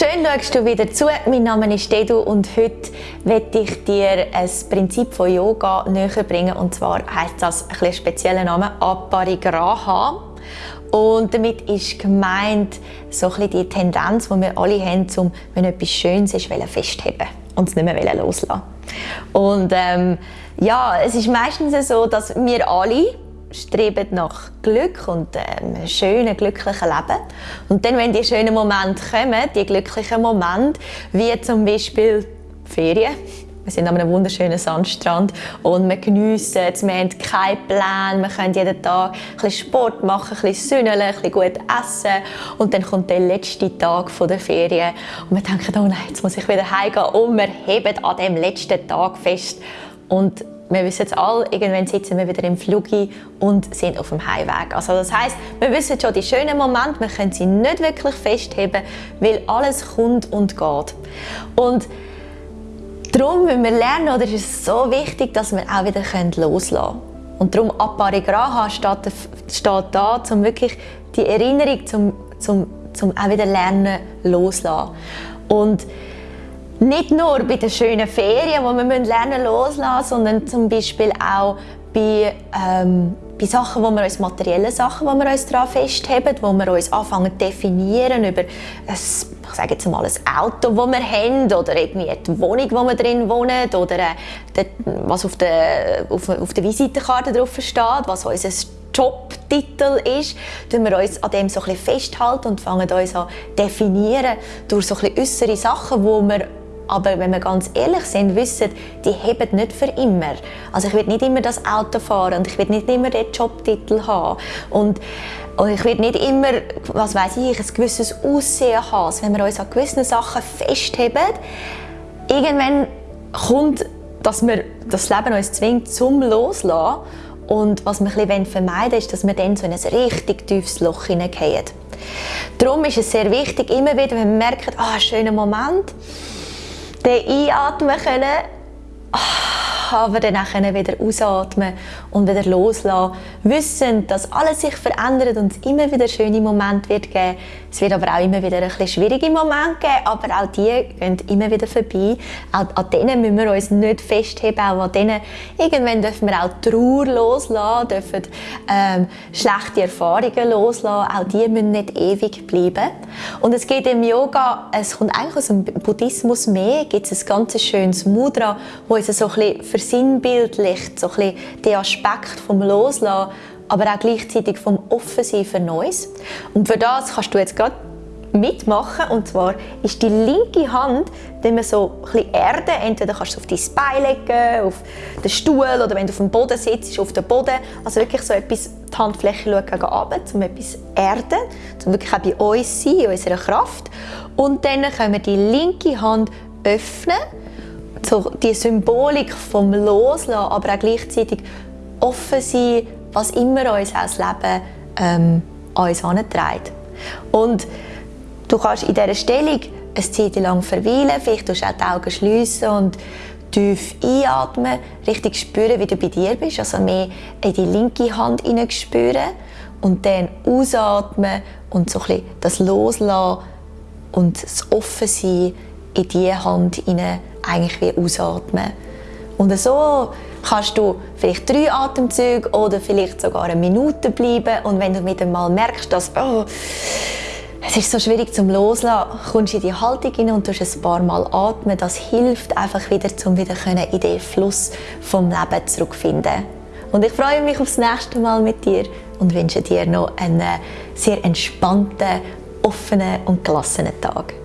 Schön schaust du wieder zu. Mein Name ist Dedu und heute werde ich dir ein Prinzip von Yoga näher bringen. Und zwar heißt das ein spezieller Name Aparigraha. Und damit ist gemeint so ein die Tendenz, die wir alle haben, um, wenn etwas Schönes ist, festheben und es nicht mehr loslassen. Und ähm, ja, es ist meistens so, dass wir alle streben nach Glück und ähm, einem schönen, glücklichen Leben. Und dann, wenn die schönen Momente kommen, die glücklichen Momente, wie zum Beispiel Ferien, wir sind an einem wunderschönen Sandstrand und wir geniessen es, wir haben keinen Plan, wir können jeden Tag ein Sport machen, ein bisschen sünneln, ein bisschen gut essen. Und dann kommt der letzte Tag der Ferien. Und wir denken, oh nein, jetzt muss ich wieder heimgehen. Und wir heben an dem letzten Tag fest. Und wir wissen es alle, irgendwann sitzen wir wieder im Flug und sind auf dem Heimweg. Also das heißt, wir wissen schon die schönen Momente, wir können sie nicht wirklich festheben, weil alles kommt und geht. Und darum müssen wir lernen, oder ist es so wichtig, dass wir auch wieder loslassen können. Und darum Aparigraha steht, steht da, um wirklich die Erinnerung zum, zum, zum auch wieder lernen loslassen. Und nicht nur bei den schönen Ferien, wo wir lernen loslassen, sondern zum Beispiel auch bei, ähm, bei Sachen, wo wir uns materielle Sachen, wo wir uns daran festheben, wo wir uns anfangen zu definieren über ein, ich sage jetzt mal ein Auto, das wir haben oder irgendwie die Wohnung, wo wir drin wohnen oder äh, was auf der, auf, auf der Visitenkarte drauf steht, was unser Jobtitel ist, tun wir uns an dem so ein festhalten und fangen uns an definieren durch so ein bisschen äußere Sachen, wo wir aber wenn wir ganz ehrlich sind, wissen, die heben nicht für immer. Also ich werde nicht immer das Auto fahren und ich werde nicht immer den Jobtitel haben. Und und ich werde nicht immer, was weiß ich, ein gewisses Aussehen haben. Also wenn wir uns an gewissen Sachen festheben, irgendwann kommt, dass wir das Leben uns zwingt zum Loslassen. Und was wir vermeiden ist, dass wir dann so in ein richtig tiefes Loch hineingehen. Darum ist es sehr wichtig, immer wieder, wenn wir merken, ah, oh, schöner Moment, den einatmen können, aber dann auch wieder ausatmen und wieder loslassen. Wissen, dass alles sich verändert und es immer wieder schöne Momente wird geben. Es wird aber auch immer wieder ein bisschen schwierige Momente geben, aber auch die gehen immer wieder vorbei. Auch an denen müssen wir uns nicht festheben, auch an denen irgendwann dürfen wir auch Trauer loslassen, dürfen ähm, schlechte Erfahrungen loslassen, auch die müssen nicht ewig bleiben. Und es geht im Yoga, es kommt eigentlich aus dem Buddhismus mehr, gibt es ein ganz schönes Mudra, wo uns so ein bisschen versinnbildlicht, so den Aspekt vom Loslassen, aber auch gleichzeitig vom Offensein für Neues. Und für das kannst du jetzt gerade mitmachen. Und zwar ist die linke Hand, wenn man so ein bisschen entweder kannst du auf dein Bein legen, auf den Stuhl oder wenn du auf dem Boden sitzt, auf den Boden. Also wirklich so etwas, die Handfläche schauen gegen runter, um etwas erden, um wirklich auch bei uns sein, in unserer Kraft. Und dann können wir die linke Hand öffnen so die Symbolik vom Loslassen, aber auch gleichzeitig offen sein, was immer uns als Leben ähm, uns antreibt. Und du kannst in dieser Stellung eine Zeit lang verweilen, vielleicht du auch die Augen schliessen und tief einatmen, richtig spüren, wie du bei dir bist, also mehr in die linke Hand spüren und dann ausatmen und so ein das Loslassen und das Offensein in diese Hand hinein eigentlich wie ausatmen. Und so kannst du vielleicht drei Atemzüge oder vielleicht sogar eine Minute bleiben und wenn du wieder mal merkst, dass oh, es ist so schwierig zum Loslassen, kommst du in die Haltung hinein und tust ein paar Mal atmen. Das hilft einfach wieder, um wieder in den Fluss vom Leben zurückzufinden. Und ich freue mich aufs nächste Mal mit dir und wünsche dir noch einen sehr entspannten, offenen und gelassenen Tag.